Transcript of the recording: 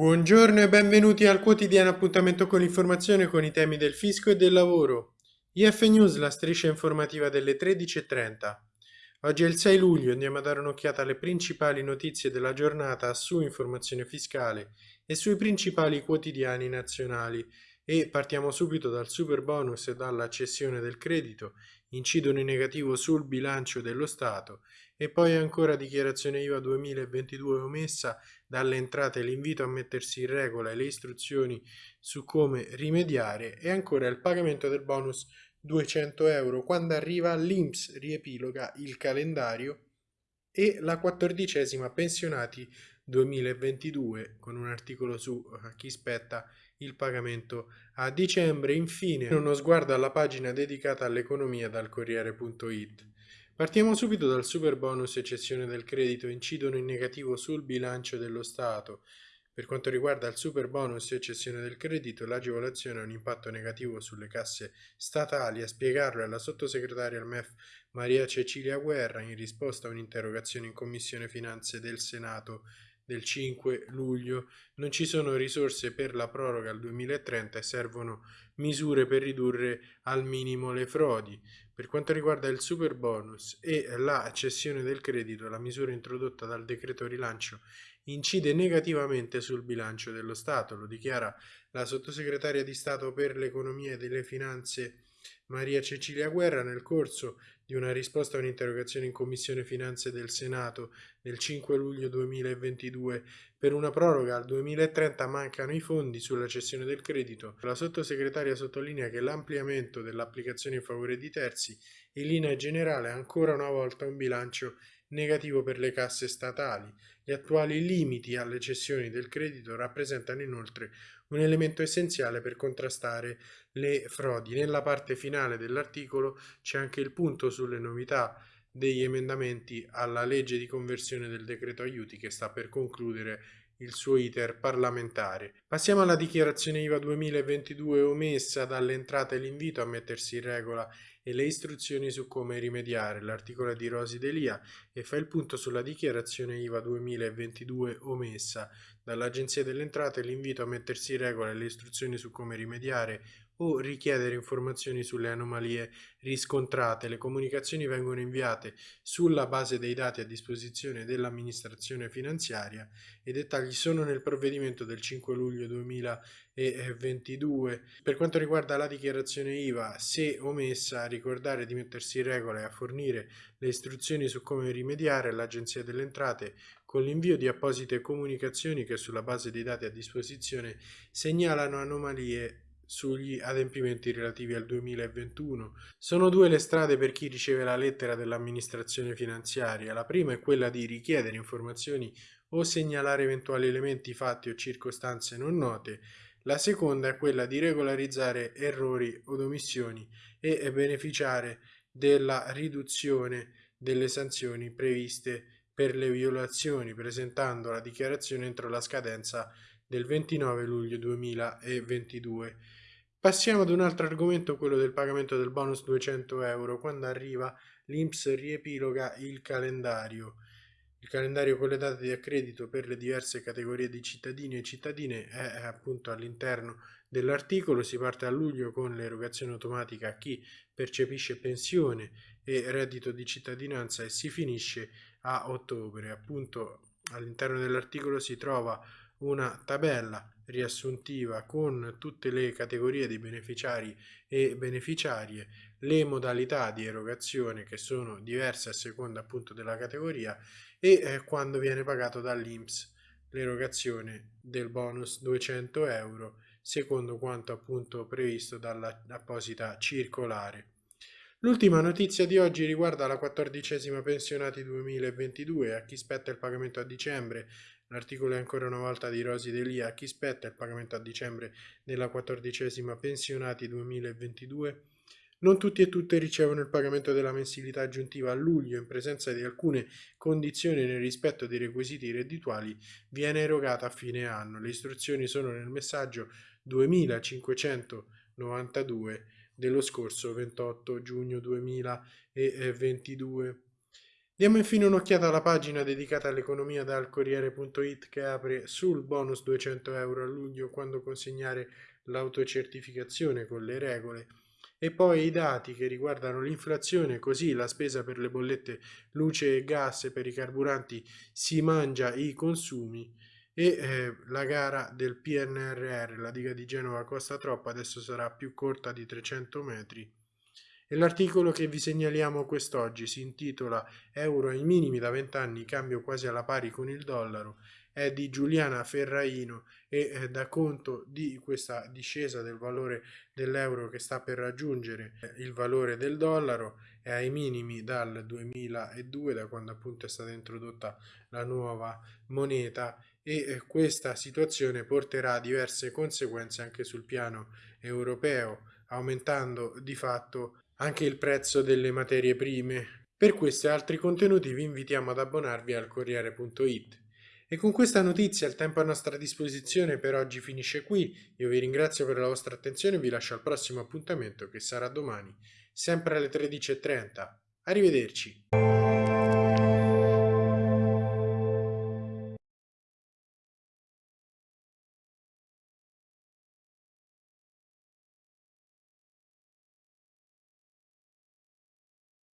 Buongiorno e benvenuti al quotidiano appuntamento con l'informazione con i temi del fisco e del lavoro. IF News, la striscia informativa delle 13.30. Oggi è il 6 luglio, andiamo a dare un'occhiata alle principali notizie della giornata su informazione fiscale e sui principali quotidiani nazionali e partiamo subito dal super bonus e dalla cessione del credito, incidono in negativo sul bilancio dello Stato e poi ancora dichiarazione IVA 2022 omessa dalle entrate l'invito a mettersi in regola e le istruzioni su come rimediare e ancora il pagamento del bonus 200 euro quando arriva l'INPS riepiloga il calendario e la quattordicesima pensionati 2022 con un articolo su uh, chi spetta il pagamento a dicembre. Infine uno sguardo alla pagina dedicata all'economia dal Corriere.it. Partiamo subito dal super bonus e cessione del credito incidono in negativo sul bilancio dello Stato. Per quanto riguarda il super bonus e cessione del credito, l'agevolazione ha un impatto negativo sulle casse statali. A spiegarlo è la sottosegretaria al MEF Maria Cecilia Guerra in risposta a un'interrogazione in Commissione Finanze del Senato del 5 luglio. Non ci sono risorse per la proroga al 2030 e servono misure per ridurre al minimo le frodi. Per quanto riguarda il super bonus e la cessione del credito, la misura introdotta dal decreto rilancio incide negativamente sul bilancio dello Stato, lo dichiara la sottosegretaria di Stato per l'economia e delle finanze Maria Cecilia Guerra nel corso di una risposta a un'interrogazione in Commissione Finanze del Senato del 5 luglio 2022 per una proroga al 2030 mancano i fondi sulla cessione del credito. La sottosegretaria sottolinea che l'ampliamento dell'applicazione in favore di terzi in linea generale ancora una volta un bilancio negativo per le casse statali. Gli attuali limiti alle cessioni del credito rappresentano inoltre un elemento essenziale per contrastare le frodi. Nella parte finale dell'articolo c'è anche il punto sulle novità degli emendamenti alla legge di conversione del decreto aiuti che sta per concludere il suo iter parlamentare. Passiamo alla dichiarazione IVA 2022 omessa dalle entrate l'invito a mettersi in regola e le istruzioni su come rimediare. L'articolo di Rosi Delia e fa il punto sulla dichiarazione IVA 2022 omessa dall'Agenzia delle Entrate l'invito a mettersi in regola e le istruzioni su come rimediare o richiedere informazioni sulle anomalie riscontrate. Le comunicazioni vengono inviate sulla base dei dati a disposizione dell'amministrazione finanziaria. I dettagli sono nel provvedimento del 5 luglio 2022. Per quanto riguarda la dichiarazione IVA, se omessa, ricordare di mettersi in regola e a fornire le istruzioni su come rimediare all'Agenzia delle Entrate con l'invio di apposite comunicazioni che sulla base dei dati a disposizione segnalano anomalie sugli adempimenti relativi al 2021. Sono due le strade per chi riceve la lettera dell'amministrazione finanziaria. La prima è quella di richiedere informazioni o segnalare eventuali elementi, fatti o circostanze non note. La seconda è quella di regolarizzare errori o omissioni e beneficiare della riduzione delle sanzioni previste per le violazioni presentando la dichiarazione entro la scadenza del 29 luglio 2022. Passiamo ad un altro argomento, quello del pagamento del bonus 200 euro. Quando arriva l'INPS riepiloga il calendario. Il calendario con le date di accredito per le diverse categorie di cittadini e cittadine è appunto all'interno dell'articolo. Si parte a luglio con l'erogazione automatica a chi percepisce pensione e reddito di cittadinanza e si finisce a ottobre. Appunto all'interno dell'articolo si trova una tabella riassuntiva con tutte le categorie di beneficiari e beneficiarie, le modalità di erogazione che sono diverse a seconda appunto della categoria e eh, quando viene pagato dall'INPS l'erogazione del bonus 200 euro secondo quanto appunto previsto dall'apposita circolare. L'ultima notizia di oggi riguarda la quattordicesima pensionati 2022 a chi spetta il pagamento a dicembre L'articolo è ancora una volta di Rosi Delia. A chi spetta il pagamento a dicembre della quattordicesima pensionati 2022? Non tutti e tutte ricevono il pagamento della mensilità aggiuntiva a luglio in presenza di alcune condizioni nel rispetto dei requisiti reddituali viene erogata a fine anno. Le istruzioni sono nel messaggio 2592 dello scorso 28 giugno 2022. Diamo infine un'occhiata alla pagina dedicata all'economia dal Corriere.it che apre sul bonus 200 euro a luglio quando consegnare l'autocertificazione con le regole e poi i dati che riguardano l'inflazione, così la spesa per le bollette luce e gas per i carburanti si mangia i consumi e eh, la gara del PNRR, la diga di Genova costa troppo, adesso sarà più corta di 300 metri. E l'articolo che vi segnaliamo quest'oggi si intitola Euro ai minimi da 20 anni, cambio quasi alla pari con il dollaro, è di Giuliana Ferraino e eh, dà conto di questa discesa del valore dell'euro che sta per raggiungere eh, il valore del dollaro, è ai minimi dal 2002, da quando appunto è stata introdotta la nuova moneta e eh, questa situazione porterà diverse conseguenze anche sul piano europeo, aumentando di fatto anche il prezzo delle materie prime. Per questi e altri contenuti vi invitiamo ad abbonarvi al Corriere.it. E con questa notizia il tempo a nostra disposizione per oggi finisce qui. Io vi ringrazio per la vostra attenzione e vi lascio al prossimo appuntamento che sarà domani, sempre alle 13.30. Arrivederci.